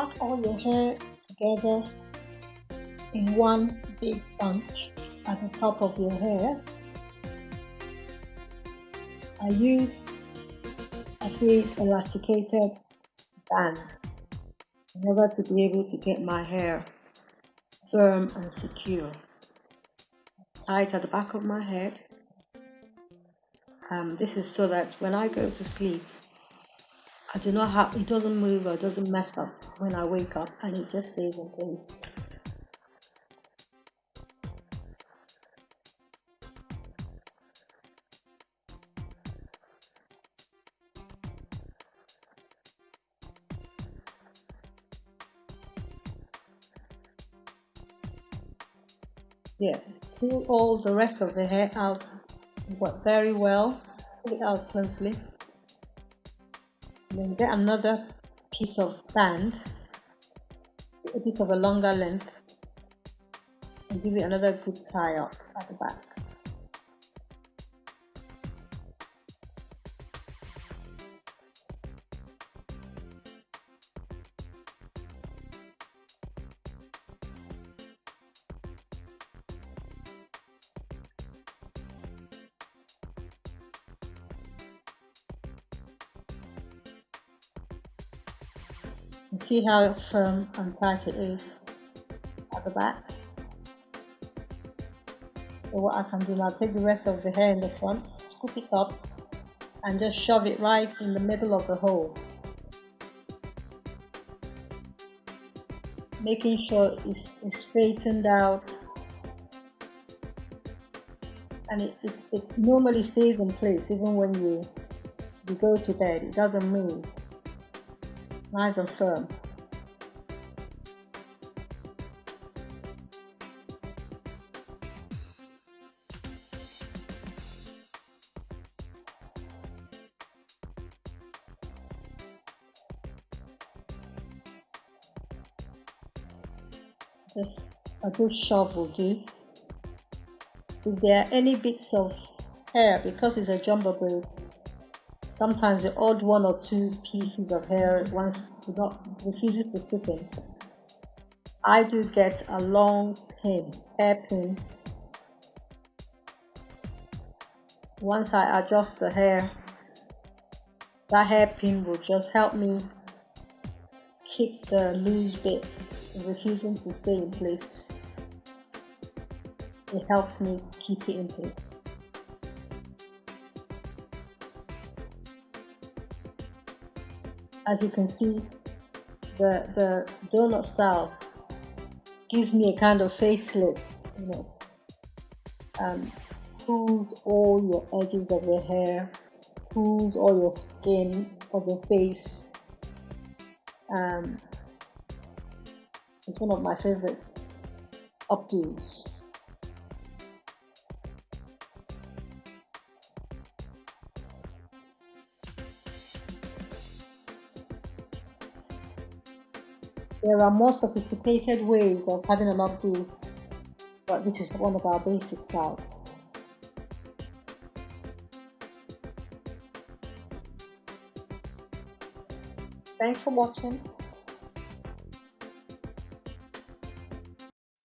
pack all your hair together in one big bunch at the top of your hair. I use a big elasticated band in order to be able to get my hair firm and secure. Tie it at the back of my head. Um, this is so that when I go to sleep, I do not have, it doesn't move or doesn't mess up when I wake up and it just stays in place. Yeah, pull all the rest of the hair out very well. Pull it out closely. Then get another piece of band, a bit of a longer length, and give it another good tie up at the back. See how firm and tight it is at the back. So what I can do now, take the rest of the hair in the front, scoop it up and just shove it right in the middle of the hole. Making sure it's, it's straightened out and it, it, it normally stays in place even when you, you go to bed, it doesn't move nice and firm. Just a good shove will do. If there are any bits of hair, because it's a jumbo braid, sometimes the odd one or two pieces of hair once not refuses to stick in. I do get a long pin, hair pin. Once I adjust the hair, that hairpin will just help me keep the loose bits refusing to stay in place. It helps me keep it in place. As you can see, the, the donut style gives me a kind of facelift, you know. Um, pulls all your edges of your hair, pulls all your skin of your face. Um, it's one of my favorite updos. There are more sophisticated ways of having an updo, but this is one of our basic styles. Thanks for watching.